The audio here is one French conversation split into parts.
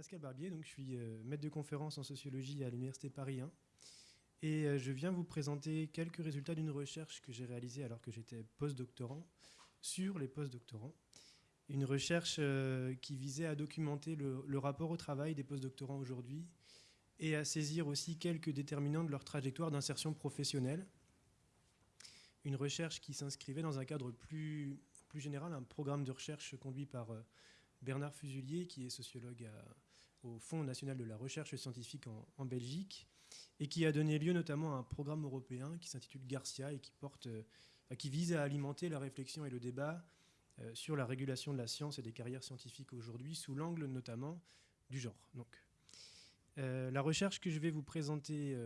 Pascal Barbier, donc je suis euh, maître de conférence en sociologie à l'Université Paris 1. Et euh, je viens vous présenter quelques résultats d'une recherche que j'ai réalisée alors que j'étais postdoctorant sur les postdoctorants. Une recherche euh, qui visait à documenter le, rapport au travail des postdoctorants aujourd'hui et à saisir aussi quelques déterminants de leur trajectoire d'insertion professionnelle. Une recherche qui s'inscrivait dans un cadre plus, plus général, un programme de recherche conduit par Bernard Fusulier, qui est sociologue au Fonds national de la recherche scientifique en, Belgique, et qui a donné lieu notamment à un programme européen qui s'intitule Garcia et qui, porte, euh, qui vise à alimenter la réflexion et le débat euh, sur la régulation de la science et des carrières scientifiques aujourd'hui, sous l'angle notamment du genre. Donc, euh, la recherche que je vais vous présenter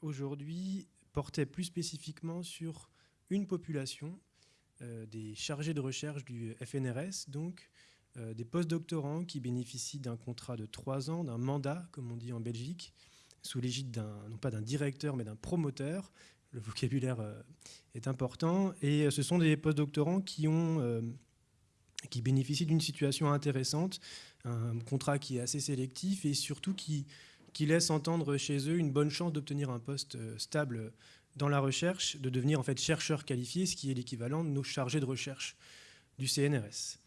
aujourd'hui portait plus spécifiquement sur une population des chargés de recherche du FNRS, donc des postdoctorants qui bénéficient d'un contrat de trois ans, d'un mandat, comme on dit en Belgique, sous l'égide d'un, non pas d'un directeur, mais d'un promoteur. Le vocabulaire euh, est important. Et euh, ce sont des postdoctorants qui, qui bénéficient d'une situation intéressante, un contrat qui est assez sélectif et surtout qui, qui laisse entendre chez eux une bonne chance d'obtenir un poste stable dans la recherche, de devenir en fait chercheur qualifié, ce qui est l'équivalent de nos chargés de recherche du CNRS.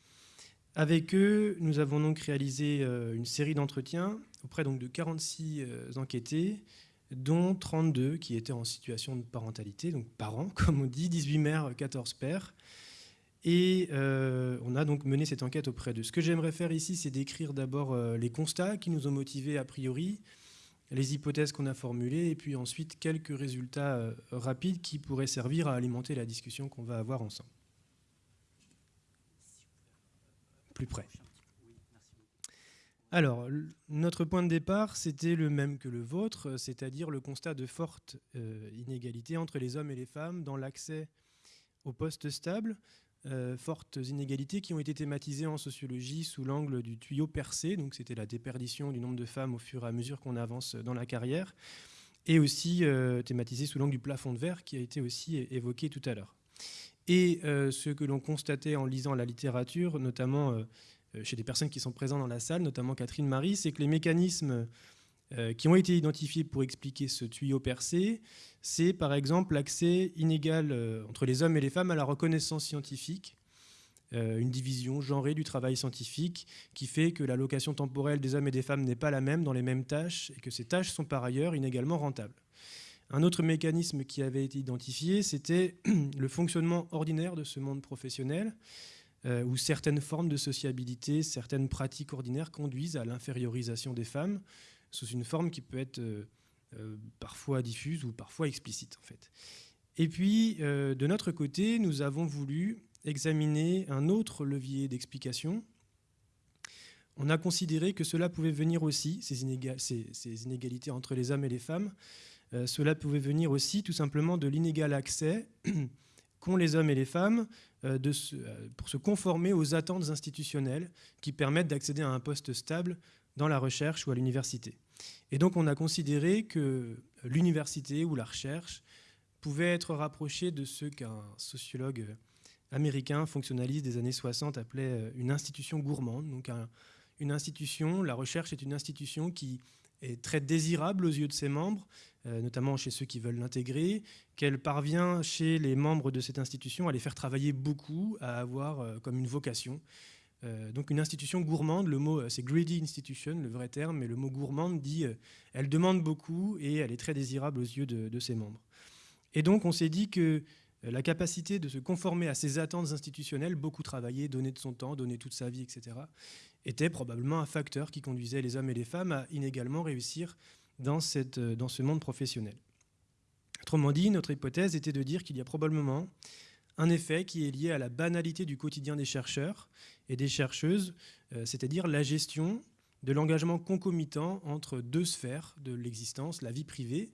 Avec eux, nous avons donc réalisé euh, une série d'entretiens auprès donc de 46 euh, enquêtés, dont 32 qui étaient en situation de parentalité, donc parents, comme on dit, 18 mères, 14 pères. Et euh, on a donc mené cette enquête auprès d'eux. Ce que j'aimerais faire ici, c'est décrire d'abord les constats qui nous ont motivés a priori, les hypothèses qu'on a formulées, et puis ensuite quelques résultats rapides qui pourraient servir à alimenter la discussion qu'on va avoir ensemble. Alors, notre point de départ, c'était le même que le vôtre, c'est-à-dire le constat de fortes euh, inégalités entre les hommes et les femmes dans l'accès aux postes stables, euh, fortes inégalités qui ont été thématisées en sociologie sous l'angle du tuyau percé, donc c'était la déperdition du nombre de femmes au fur et à mesure qu'on avance dans la carrière, et aussi euh, thématisées sous l'angle du plafond de verre qui a été aussi évoqué tout à l'heure. Et euh, ce que l'on constatait en lisant la littérature, notamment euh, euh, chez des personnes qui sont présentes dans la salle, notamment Catherine Marie, c'est que les mécanismes qui ont été identifiés pour expliquer ce tuyau percé, c'est par exemple l'accès inégal entre les hommes et les femmes à la reconnaissance scientifique, une division genrée du travail scientifique qui fait que l'allocation temporelle des hommes et des femmes n'est pas la même dans les mêmes tâches et que ces tâches sont par ailleurs inégalement rentables. Un autre mécanisme qui avait été identifié, c'était le fonctionnement ordinaire de ce monde professionnel, euh, où certaines formes de sociabilité, certaines pratiques ordinaires conduisent à l'infériorisation des femmes, sous une forme qui peut être euh, euh, parfois diffuse ou parfois explicite en fait. Et puis, de notre côté, nous avons voulu examiner un autre levier d'explication. On a considéré que cela pouvait venir aussi, ces, inégalités entre les hommes et les femmes, euh, cela pouvait venir aussi tout simplement de l'inégal accès qu'ont les hommes et les femmes euh, euh, pour se conformer aux attentes institutionnelles qui permettent d'accéder à un poste stable dans la recherche ou à l'université. Et donc on a considéré que l'université ou la recherche pouvait être rapprochée de ce qu'un sociologue américain fonctionnaliste des années 60 appelait une institution gourmande. Donc une institution, la recherche est une institution qui est très désirable aux yeux de ses membres, notamment chez ceux qui veulent l'intégrer, qu'elle parvient chez les membres de cette institution à les faire travailler beaucoup, à avoir euh, comme une vocation. Euh, donc une institution gourmande, le mot c'est greedy institution, le vrai terme, mais le mot gourmande dit elle demande beaucoup et elle est très désirable aux yeux de, de ses membres. Et donc on s'est dit que la capacité de se conformer à ces attentes institutionnelles, beaucoup travailler, donner de son temps, donner toute sa vie, etc., était probablement un facteur qui conduisait les hommes et les femmes à inégalement réussir dans, cette, dans ce monde professionnel. Autrement dit, notre hypothèse était de dire qu'il y a probablement un effet qui est lié à la banalité du quotidien des chercheurs et des chercheuses, euh, c'est-à-dire la gestion de l'engagement concomitant entre deux sphères de l'existence, la vie privée,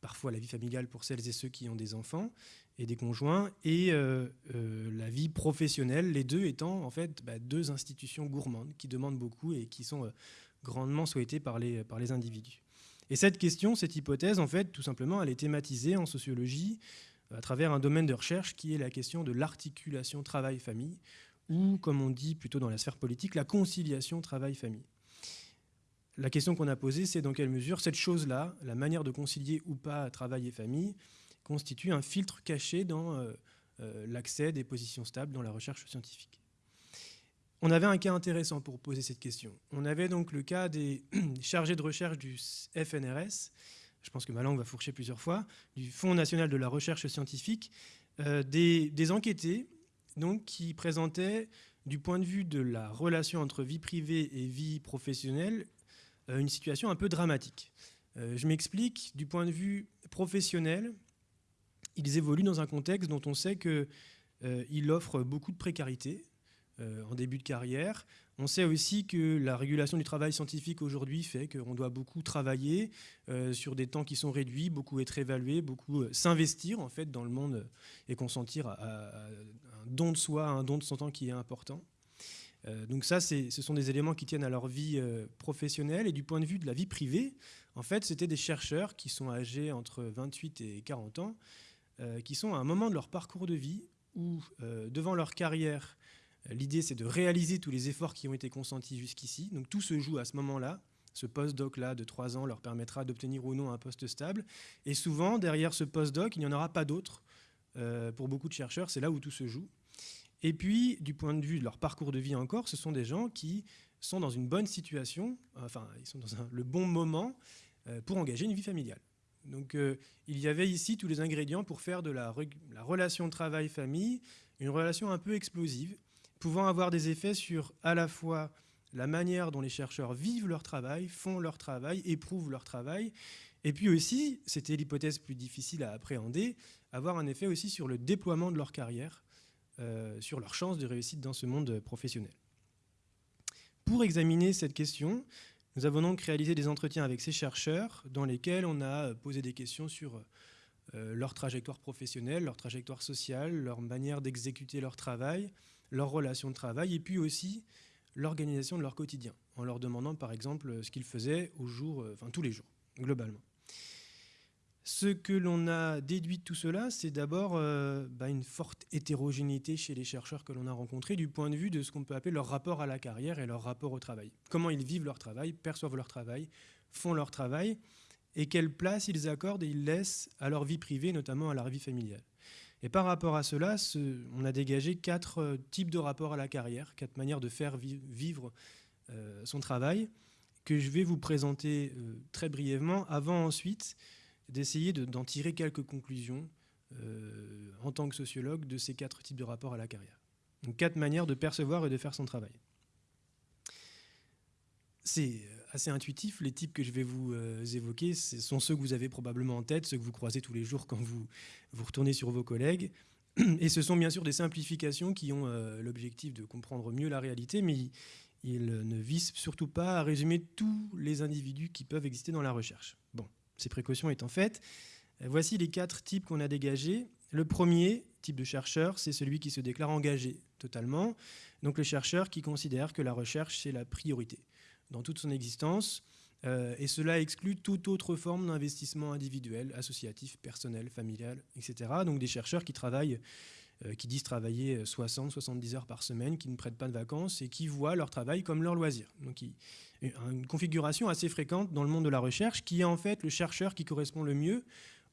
parfois la vie familiale pour celles et ceux qui ont des enfants, et des conjoints, et euh, euh, la vie professionnelle, les deux étant en fait bah, deux institutions gourmandes qui demandent beaucoup et qui sont euh, grandement souhaitées par les individus. Et cette question, cette hypothèse, en fait, tout simplement, elle est thématisée en sociologie à travers un domaine de recherche qui est la question de l'articulation travail-famille, ou, comme on dit plutôt dans la sphère politique, la conciliation travail-famille. la question qu'on a posée, c'est dans quelle mesure cette chose-là, la manière de concilier ou pas travail et famille, constitue un filtre caché dans euh, euh, l'accès des positions stables dans la recherche scientifique. On avait un cas intéressant pour poser cette question. On avait donc le cas des chargés de recherche du FNRS, je pense que ma langue va fourcher plusieurs fois, du Fonds national de la recherche scientifique, euh, des, enquêtés donc, qui présentaient, du point de vue de la relation entre vie privée et vie professionnelle, euh, une situation un peu dramatique. Euh, je m'explique, du point de vue professionnel, ils évoluent dans un contexte dont on sait qu'il offre beaucoup de précarité en début de carrière. On sait aussi que la régulation du travail scientifique aujourd'hui fait qu'on doit beaucoup travailler sur des temps qui sont réduits, beaucoup être évalué, beaucoup s'investir en fait dans le monde et consentir à, un don de soi, un don de son temps qui est important. Euh, donc ça, ce sont des éléments qui tiennent à leur vie euh, professionnelle. Et du point de vue de la vie privée, en fait, c'était des chercheurs qui sont âgés entre 28 et 40 ans, euh, qui sont à un moment de leur parcours de vie où, devant leur carrière, l'idée c'est de réaliser tous les efforts qui ont été consentis jusqu'ici. Donc tout se joue à ce moment-là. Ce post-doc-là de 3 ans leur permettra d'obtenir ou non un poste stable. Et souvent, derrière ce post-doc, il n'y en aura pas d'autre. pour beaucoup de chercheurs, c'est là où tout se joue. Et puis, du point de vue de leur parcours de vie encore, ce sont des gens qui sont dans une bonne situation, enfin, ils sont dans le bon moment euh, pour engager une vie familiale. Donc, euh, il y avait ici tous les ingrédients pour faire de la relation travail-famille une relation un peu explosive, pouvant avoir des effets sur à la fois la manière dont les chercheurs vivent leur travail, font leur travail, éprouvent leur travail, et puis aussi, c'était l'hypothèse plus difficile à appréhender, avoir un effet aussi sur le déploiement de leur carrière, euh, sur leurs chances de réussite dans ce monde professionnel. Pour examiner cette question, nous avons donc réalisé des entretiens avec ces chercheurs dans lesquels on a posé des questions sur euh, leur trajectoire professionnelle, leur trajectoire sociale, leur manière d'exécuter leur travail, leurs relations de travail, et puis aussi l'organisation de leur quotidien, en leur demandant par exemple ce qu'ils faisaient au jour, euh, enfin tous les jours, globalement. Ce que l'on a déduit de tout cela, c'est d'abord euh, bah, une forte hétérogénéité chez les chercheurs que l'on a rencontrés du point de vue de ce qu'on peut appeler leur rapport à la carrière et leur rapport au travail. Comment ils vivent leur travail, perçoivent leur travail, font leur travail, et quelle place ils accordent et ils laissent à leur vie privée, notamment à leur vie familiale. Et par rapport à cela, on a dégagé quatre euh, types de rapports à la carrière, quatre manières de faire vivre euh, son travail, que je vais vous présenter très brièvement, avant ensuite d'essayer d'en tirer quelques conclusions euh, en tant que sociologue de ces quatre types de rapports à la carrière. Donc quatre manières de percevoir et de faire son travail. C'est assez intuitif, les types que je vais vous euh, évoquer sont ceux que vous avez probablement en tête, ceux que vous croisez tous les jours quand vous, vous retournez sur vos collègues. Et ce sont bien sûr des simplifications qui ont euh, l'objectif de comprendre mieux la réalité, mais ils ne visent surtout pas à résumer tous les individus qui peuvent exister dans la recherche. Bon. Ces précautions étant faites, euh, voici les quatre types qu'on a dégagés. Le premier type de chercheur, c'est celui qui se déclare engagé totalement. Donc le chercheur qui considère que la recherche, c'est la priorité dans toute son existence. Euh, et cela exclut toute autre forme d'investissement individuel, associatif, personnel, familial, etc. Donc des chercheurs qui travaillent, euh, qui disent travailler 60, 70 heures par semaine, qui ne prêtent pas de vacances et qui voient leur travail comme leur loisir. Donc une configuration assez fréquente dans le monde de la recherche, qui est en fait le chercheur qui correspond le mieux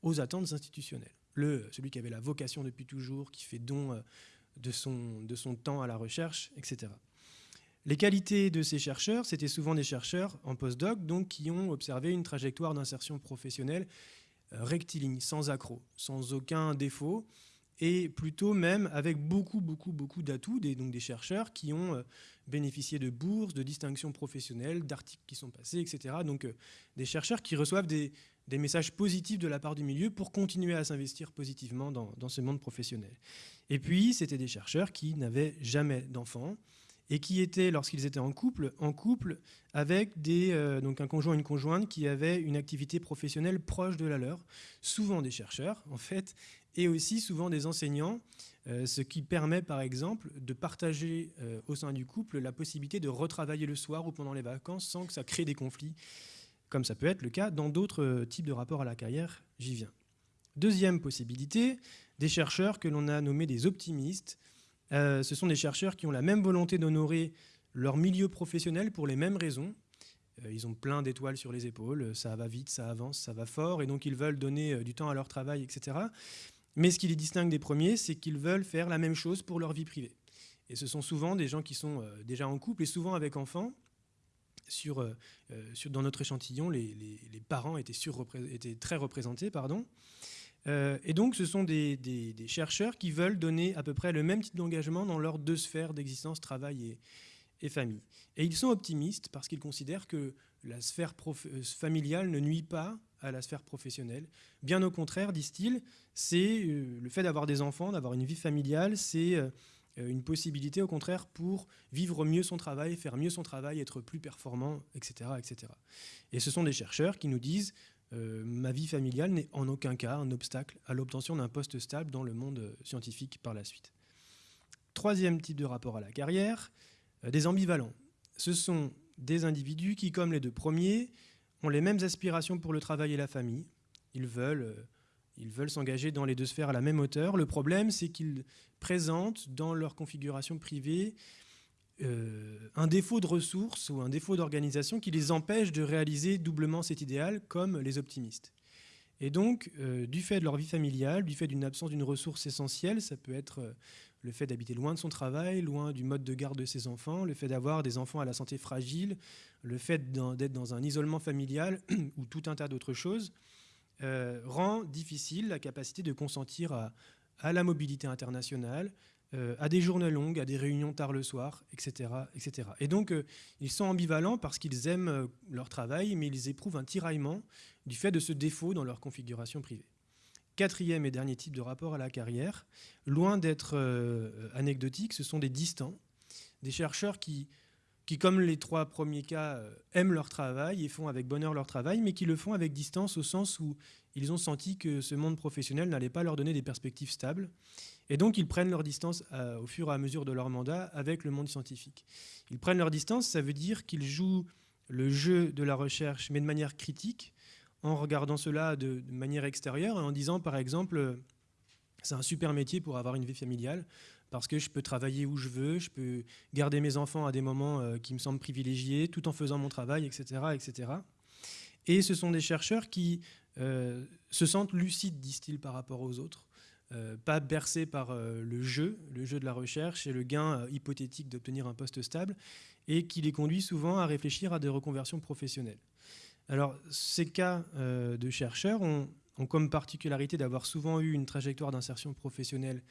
aux attentes institutionnelles. Le, celui qui avait la vocation depuis toujours, qui fait don euh, de son, de son temps à la recherche, etc. Les qualités de ces chercheurs, c'était souvent des chercheurs en postdoc, donc qui ont observé une trajectoire d'insertion professionnelle euh, rectiligne, sans accroc, sans aucun défaut, et plutôt même avec beaucoup, beaucoup, beaucoup d'atouts, des, donc des chercheurs qui ont euh, bénéficié de bourses, de distinctions professionnelles, d'articles qui sont passés, etc. Donc euh, des chercheurs qui reçoivent des, messages positifs de la part du milieu pour continuer à s'investir positivement dans, ce monde professionnel. Et puis, c'était des chercheurs qui n'avaient jamais d'enfants et qui étaient, lorsqu'ils étaient en couple, en couple avec des, euh, donc un conjoint et une conjointe qui avaient une activité professionnelle proche de la leur, souvent des chercheurs en fait, et aussi souvent des enseignants, euh, ce qui permet par exemple de partager euh, au sein du couple la possibilité de retravailler le soir ou pendant les vacances sans que ça crée des conflits, comme ça peut être le cas dans d'autres types de rapports à la carrière, j'y viens. Deuxième possibilité, des chercheurs que l'on a nommés des optimistes. Ce sont des chercheurs qui ont la même volonté d'honorer leur milieu professionnel pour les mêmes raisons, ils ont plein d'étoiles sur les épaules, ça va vite, ça avance, ça va fort, et donc ils veulent donner du temps à leur travail, etc. Mais ce qui les distingue des premiers, c'est qu'ils veulent faire la même chose pour leur vie privée. Et ce sont souvent des gens qui sont déjà en couple et souvent avec enfants, euh, euh, dans notre échantillon, les, les, parents étaient, étaient, très représentés. Pardon. Euh, et donc, ce sont des, chercheurs qui veulent donner à peu près le même type d'engagement dans leurs deux sphères d'existence, travail et, famille. Et ils sont optimistes parce qu'ils considèrent que la sphère familiale ne nuit pas à la sphère professionnelle. Bien au contraire, disent-ils, c'est le fait d'avoir des enfants, d'avoir une vie familiale, c'est euh, une possibilité au contraire pour vivre mieux son travail, faire mieux son travail, être plus performant, etc. etc. Et ce sont des chercheurs qui nous disent euh, ma vie familiale n'est en aucun cas un obstacle à l'obtention d'un poste stable dans le monde scientifique par la suite. Troisième type de rapport à la carrière, euh, des ambivalents. Ce sont des individus qui, comme les deux premiers, ont les mêmes aspirations pour le travail et la famille. Ils veulent ils veulent s'engager dans les deux sphères à la même hauteur. Le problème, c'est qu'ils présentent dans leur configuration privée euh, un défaut de ressources ou un défaut d'organisation qui les empêche de réaliser doublement cet idéal comme les optimistes. Et donc, euh, du fait de leur vie familiale, du fait d'une absence d'une ressource essentielle, ça peut être euh, le fait d'habiter loin de son travail, loin du mode de garde de ses enfants, le fait d'avoir des enfants à la santé fragile, le fait d'être dans un isolement familial ou tout un tas d'autres choses, rend difficile la capacité de consentir à, la mobilité internationale, euh, à des journées longues, à des réunions tard le soir, etc. etc. Et donc, euh, ils sont ambivalents parce qu'ils aiment leur travail, mais ils éprouvent un tiraillement du fait de ce défaut dans leur configuration privée. Quatrième et dernier type de rapport à la carrière, loin d'être anecdotique, ce sont des distants, des chercheurs qui qui, comme les trois premiers cas, euh, aiment leur travail et font avec bonheur leur travail, mais qui le font avec distance au sens où ils ont senti que ce monde professionnel n'allait pas leur donner des perspectives stables. Et donc, ils prennent leur distance euh, au fur et à mesure de leur mandat avec le monde scientifique. Ils prennent leur distance, ça veut dire qu'ils jouent le jeu de la recherche, mais de manière critique, en regardant cela de, de manière extérieure et en disant, par exemple, euh, c'est un super métier pour avoir une vie familiale parce que je peux travailler où je veux, je peux garder mes enfants à des moments euh, qui me semblent privilégiés, tout en faisant mon travail, etc. etc. Et ce sont des chercheurs qui euh, se sentent lucides, disent-ils, par rapport aux autres, euh, pas bercés par le jeu, le jeu de la recherche et le gain hypothétique d'obtenir un poste stable, et qui les conduit souvent à réfléchir à des reconversions professionnelles. Alors, ces cas de chercheurs ont comme particularité d'avoir souvent eu une trajectoire d'insertion professionnelle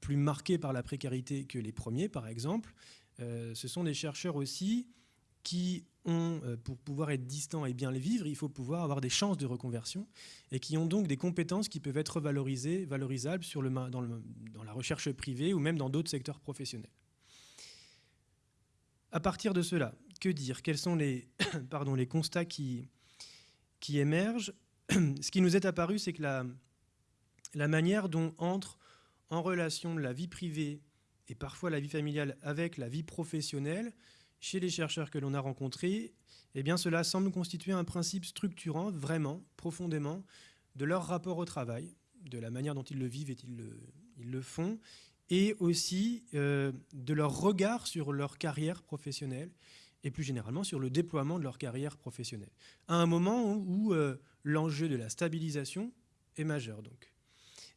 plus marqués par la précarité que les premiers, par exemple. Euh, ce sont des chercheurs aussi qui ont, euh, pour pouvoir être distants et bien les vivre, il faut pouvoir avoir des chances de reconversion et qui ont donc des compétences qui peuvent être valorisées, valorisables sur le, dans, dans la recherche privée ou même dans d'autres secteurs professionnels. À partir de cela, que dire? Quels sont les, pardon, les constats qui, qui émergent? Ce qui nous est apparu, c'est que la, la manière dont entre en relation la vie privée et parfois la vie familiale avec la vie professionnelle, chez les chercheurs que l'on a rencontrés, eh bien cela semble constituer un principe structurant vraiment, profondément, de leur rapport au travail, de la manière dont ils le vivent et ils le, font, et aussi euh, de leur regard sur leur carrière professionnelle et plus généralement sur le déploiement de leur carrière professionnelle, à un moment où, euh, l'enjeu de la stabilisation est majeur. Donc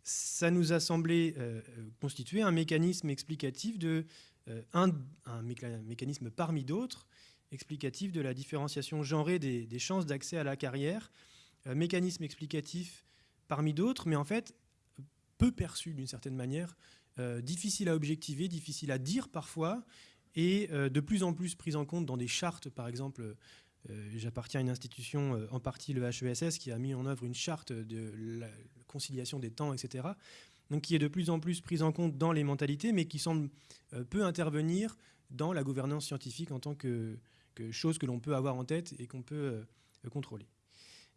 ça nous a semblé euh, constituer un mécanisme explicatif de euh, un, mécanisme parmi d'autres explicatif de la différenciation genrée des, chances d'accès à la carrière, euh, mécanisme explicatif parmi d'autres, mais en fait peu perçu d'une certaine manière, difficile à objectiver, difficile à dire parfois, et de plus en plus pris en compte dans des chartes, par exemple euh, j'appartiens à une institution, euh, en partie le HESS, qui a mis en œuvre une charte de la conciliation des temps, etc. Qui est de plus en plus prise en compte dans les mentalités, mais qui semble euh, peu intervenir dans la gouvernance scientifique en tant que, chose que l'on peut avoir en tête et qu'on peut contrôler.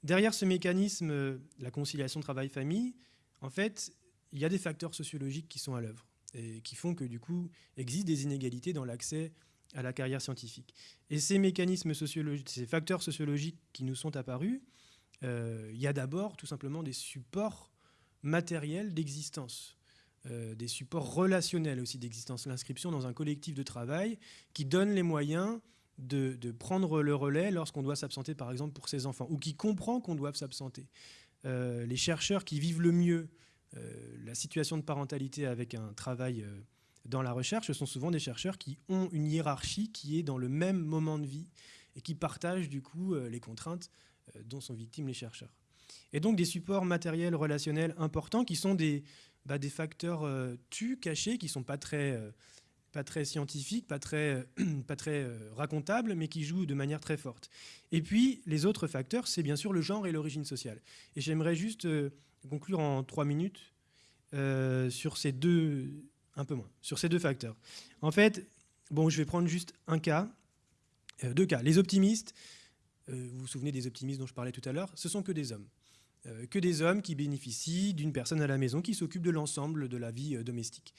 Derrière ce mécanisme, la conciliation travail-famille, en fait, il y a des facteurs sociologiques qui sont à l'œuvre et qui font que du coup existent des inégalités dans l'accès à la carrière scientifique. Et ces mécanismes sociologiques, ces facteurs sociologiques qui nous sont apparus, euh, il y a d'abord tout simplement des supports matériels d'existence, euh, des supports relationnels aussi d'existence. L'inscription dans un collectif de travail qui donne les moyens de, prendre le relais lorsqu'on doit s'absenter, par exemple, pour ses enfants, ou qui comprend qu'on doit s'absenter. Euh, les chercheurs qui vivent le mieux euh, la situation de parentalité avec un travail dans la recherche, ce sont souvent des chercheurs qui ont une hiérarchie qui est dans le même moment de vie et qui partagent du coup les contraintes dont sont victimes les chercheurs. Et donc des supports matériels relationnels importants qui sont des, bah, facteurs tu cachés, qui ne sont pas très pas très scientifique, pas très, très euh, racontable, mais qui joue de manière très forte. Et puis, les autres facteurs, c'est bien sûr le genre et l'origine sociale. Et j'aimerais juste euh, conclure en trois minutes euh, sur ces deux, un peu moins, sur ces deux facteurs. En fait, bon, je vais prendre juste un cas, deux cas. Les optimistes, vous vous souvenez des optimistes dont je parlais tout à l'heure, ce sont que des hommes. Que des hommes qui bénéficient d'une personne à la maison qui s'occupe de l'ensemble de la vie domestique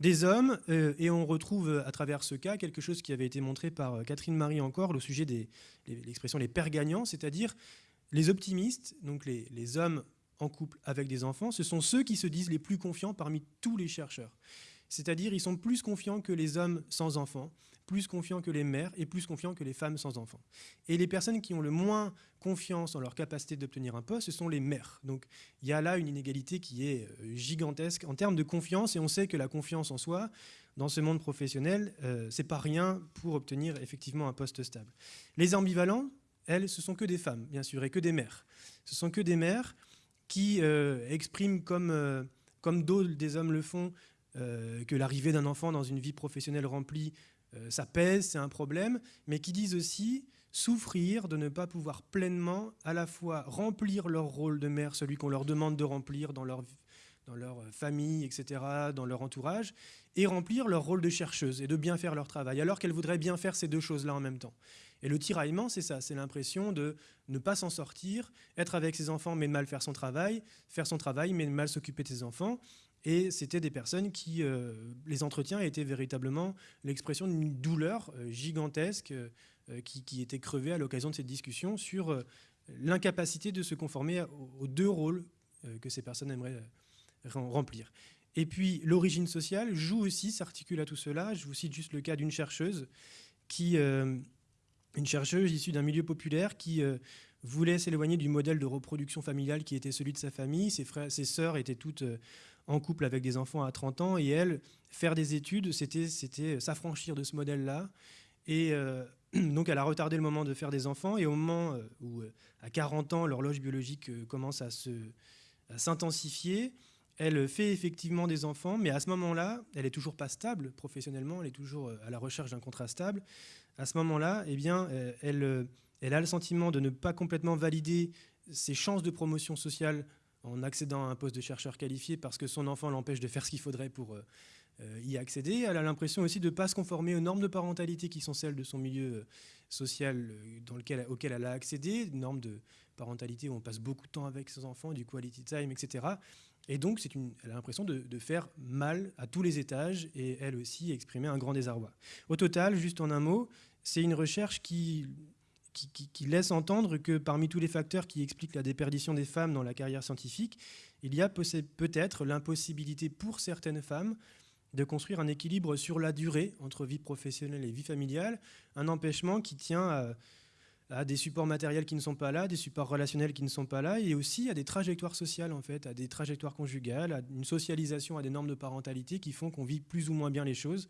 des hommes, euh, et on retrouve euh, à travers ce cas quelque chose qui avait été montré par euh, Catherine Marie encore, au sujet de l'expression les pères gagnants, c'est-à-dire les optimistes, donc les, hommes en couple avec des enfants, ce sont ceux qui se disent les plus confiants parmi tous les chercheurs. C'est-à-dire ils sont plus confiants que les hommes sans enfants, plus confiants que les mères et plus confiants que les femmes sans enfants. Et les personnes qui ont le moins confiance en leur capacité d'obtenir un poste, ce sont les mères. Donc il y a là une inégalité qui est euh, gigantesque en termes de confiance, et on sait que la confiance en soi, dans ce monde professionnel, euh, c'est pas rien pour obtenir effectivement un poste stable. Les ambivalents, elles, ce sont que des femmes, bien sûr, et que des mères. Ce sont que des mères qui euh, expriment comme, comme d'autres des hommes le font, que l'arrivée d'un enfant dans une vie professionnelle remplie euh, ça pèse, c'est un problème, mais qui disent aussi souffrir de ne pas pouvoir pleinement à la fois remplir leur rôle de mère, celui qu'on leur demande de remplir dans leur, dans leur euh, famille, etc., dans leur entourage, et remplir leur rôle de chercheuse et de bien faire leur travail, alors qu'elles voudraient bien faire ces deux choses-là en même temps. Et le tiraillement, c'est ça, c'est l'impression de ne pas s'en sortir, être avec ses enfants mais de mal faire son travail, faire son travail mais de mal s'occuper de ses enfants, et c'était des personnes qui, euh, les entretiens étaient véritablement l'expression d'une douleur euh, gigantesque euh, qui, était crevée à l'occasion de cette discussion sur l'incapacité de se conformer aux, deux rôles que ces personnes aimeraient remplir. Et puis l'origine sociale joue aussi, s'articule à tout cela. Je vous cite juste le cas d'une chercheuse, qui, une chercheuse issue d'un milieu populaire qui voulait s'éloigner du modèle de reproduction familiale qui était celui de sa famille. Ses, frères, ses sœurs étaient toutes en couple avec des enfants à 30 ans, et elle, faire des études, c'était s'affranchir de ce modèle-là. Et euh, donc elle a retardé le moment de faire des enfants, et au moment euh, où, euh, à 40 ans, l'horloge biologique commence à s'intensifier, elle fait effectivement des enfants, mais à ce moment-là, elle est toujours pas stable professionnellement, elle est toujours à la recherche d'un contrat stable. À ce moment-là, eh bien, elle, elle a le sentiment de ne pas complètement valider ses chances de promotion sociale en accédant à un poste de chercheur qualifié parce que son enfant l'empêche de faire ce qu'il faudrait pour euh, euh, y accéder. Elle a l'impression aussi de ne pas se conformer aux normes de parentalité qui sont celles de son milieu euh, social dans lequel, auquel elle a accédé, normes de parentalité où on passe beaucoup de temps avec ses enfants, du quality time, etc. Et donc, elle a l'impression de, de, faire mal à tous les étages et elle aussi exprimer un grand désarroi. Au total, juste en un mot, c'est une recherche qui qui, laisse entendre que parmi tous les facteurs qui expliquent la déperdition des femmes dans la carrière scientifique, il y a peut-être l'impossibilité pour certaines femmes de construire un équilibre sur la durée entre vie professionnelle et vie familiale, un empêchement qui tient à, des supports matériels qui ne sont pas là, des supports relationnels qui ne sont pas là, et aussi à des trajectoires sociales, en fait, à des trajectoires conjugales, à une socialisation, à des normes de parentalité qui font qu'on vit plus ou moins bien les choses.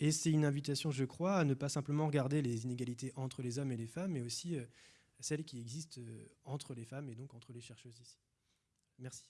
Et c'est une invitation, je crois, à ne pas simplement regarder les inégalités entre les hommes et les femmes, mais aussi euh, celles qui existent euh, entre les femmes et donc entre les chercheuses ici. Merci.